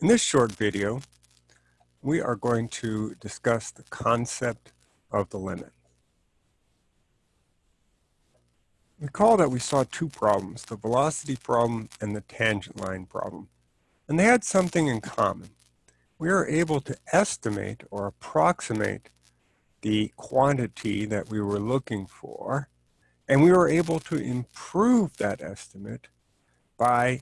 In this short video, we are going to discuss the concept of the limit. Recall that we saw two problems, the velocity problem and the tangent line problem, and they had something in common. We were able to estimate or approximate the quantity that we were looking for, and we were able to improve that estimate by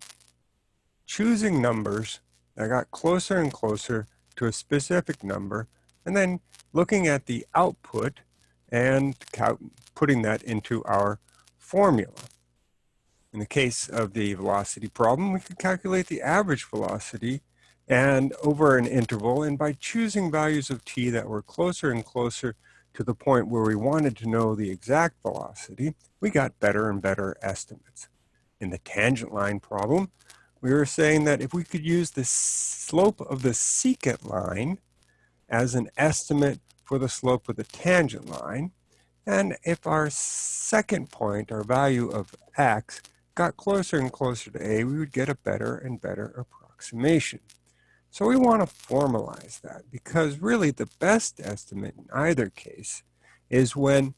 choosing numbers I got closer and closer to a specific number and then looking at the output and putting that into our formula. In the case of the velocity problem, we could calculate the average velocity and over an interval, and by choosing values of t that were closer and closer to the point where we wanted to know the exact velocity, we got better and better estimates. In the tangent line problem, we were saying that if we could use the slope of the secant line as an estimate for the slope of the tangent line, and if our second point, our value of x, got closer and closer to a, we would get a better and better approximation. So we want to formalize that because really the best estimate in either case is when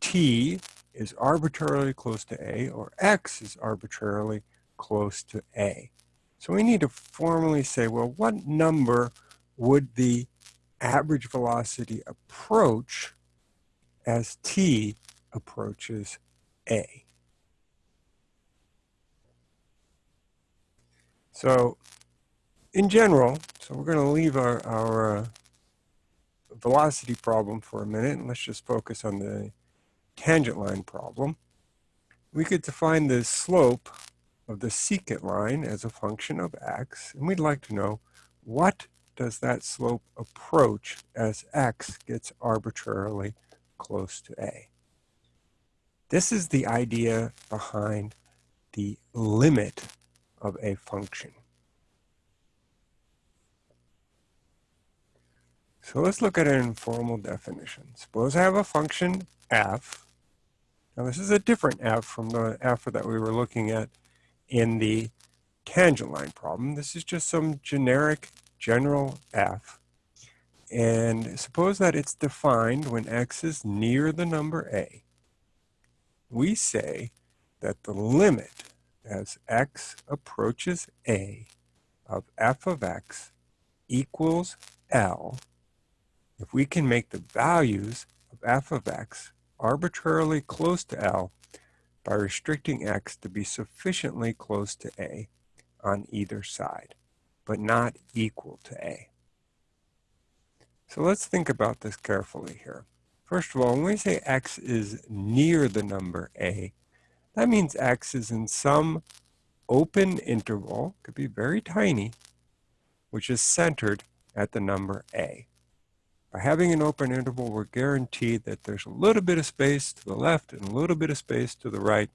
t is arbitrarily close to a or x is arbitrarily close to A. So we need to formally say, well, what number would the average velocity approach as t approaches A? So in general, so we're going to leave our, our uh, velocity problem for a minute, and let's just focus on the tangent line problem. We could define the slope of the secant line as a function of x, and we'd like to know what does that slope approach as x gets arbitrarily close to a. This is the idea behind the limit of a function. So let's look at an informal definition. Suppose I have a function f. Now this is a different f from the f that we were looking at in the tangent line problem. This is just some generic general f. And suppose that it's defined when x is near the number a. We say that the limit as x approaches a of f of x equals L if we can make the values of f of x arbitrarily close to L by restricting x to be sufficiently close to a on either side, but not equal to a. So let's think about this carefully here. First of all, when we say x is near the number a, that means x is in some open interval, could be very tiny, which is centered at the number a. By having an open interval, we're guaranteed that there's a little bit of space to the left and a little bit of space to the right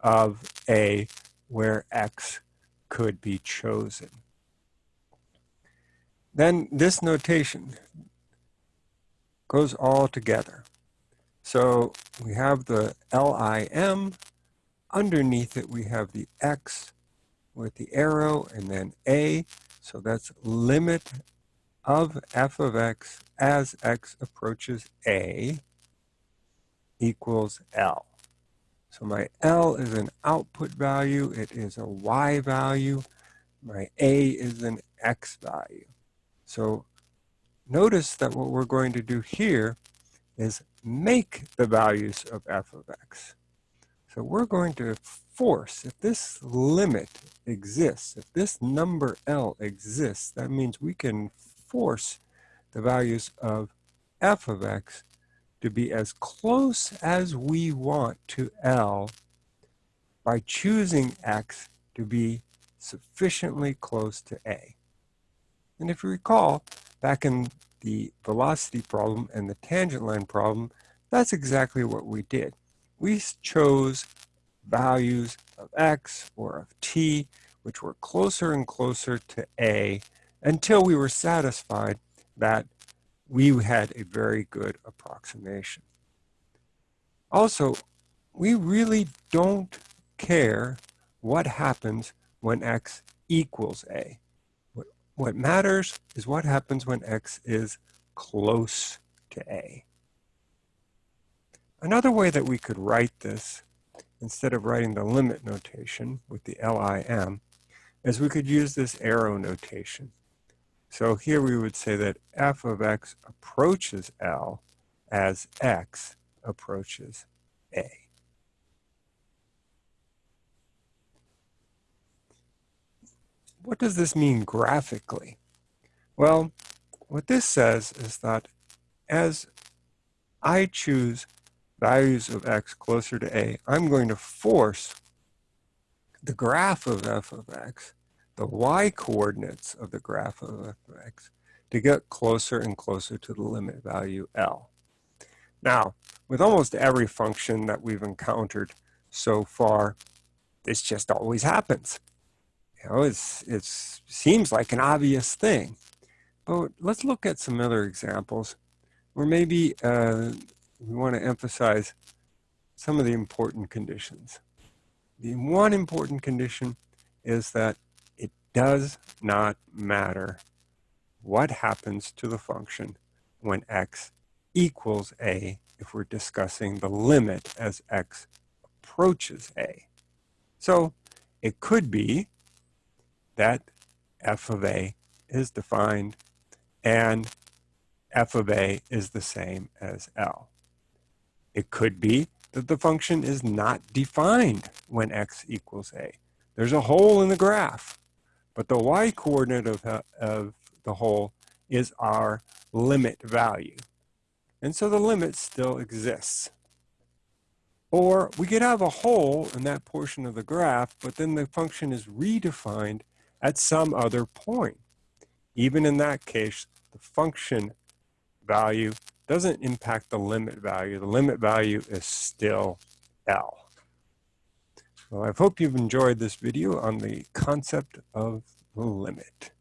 of A where X could be chosen. Then this notation goes all together. So we have the LIM, underneath it we have the X with the arrow and then A, so that's limit of f of x as x approaches a equals L. So my L is an output value, it is a Y value, my A is an X value. So notice that what we're going to do here is make the values of f of x. So we're going to force, if this limit exists, if this number L exists, that means we can force the values of f of x to be as close as we want to L by choosing x to be sufficiently close to A. And if you recall, back in the velocity problem and the tangent line problem, that's exactly what we did. We chose values of x or of t, which were closer and closer to A until we were satisfied that we had a very good approximation. Also, we really don't care what happens when x equals a. What What matters is what happens when x is close to a. Another way that we could write this, instead of writing the limit notation with the LIM, is we could use this arrow notation. So here we would say that f of x approaches L as x approaches A. What does this mean graphically? Well, what this says is that as I choose values of x closer to a, I'm going to force the graph of f of x, the y coordinates of the graph of f of x, to get closer and closer to the limit value L. Now, with almost every function that we've encountered so far, this just always happens. You know, it's, it seems like an obvious thing. But let's look at some other examples where maybe uh, we want to emphasize some of the important conditions. The one important condition is that does not matter what happens to the function when x equals a if we're discussing the limit as x approaches a. So it could be that f of a is defined and f of a is the same as L. It could be that the function is not defined when x equals a. There's a hole in the graph, but the y-coordinate of, uh, of the hole is our limit value. And so the limit still exists. Or we could have a hole in that portion of the graph, but then the function is redefined at some other point. Even in that case, the function value doesn't impact the limit value. The limit value is still L. Well, I hope you've enjoyed this video on the concept of the limit.